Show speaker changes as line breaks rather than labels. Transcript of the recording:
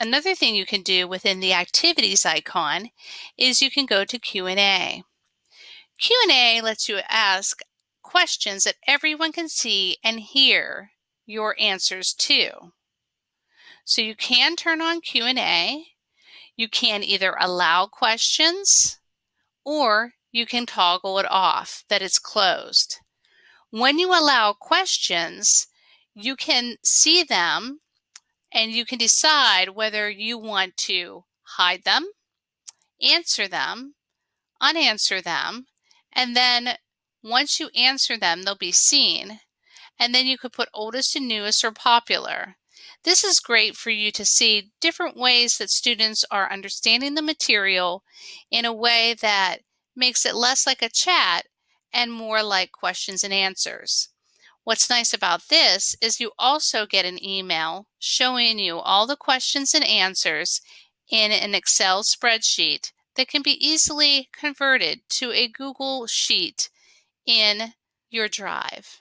another thing you can do within the activities icon is you can go to Q&A. Q&A lets you ask questions that everyone can see and hear your answers to. So you can turn on Q&A. You can either allow questions or you can toggle it off that it's closed. When you allow questions, you can see them and you can decide whether you want to hide them, answer them, unanswer them, and then once you answer them, they'll be seen. And then you could put oldest and newest or popular. This is great for you to see different ways that students are understanding the material in a way that makes it less like a chat and more like questions and answers. What's nice about this is you also get an email showing you all the questions and answers in an Excel spreadsheet that can be easily converted to a Google Sheet in your Drive.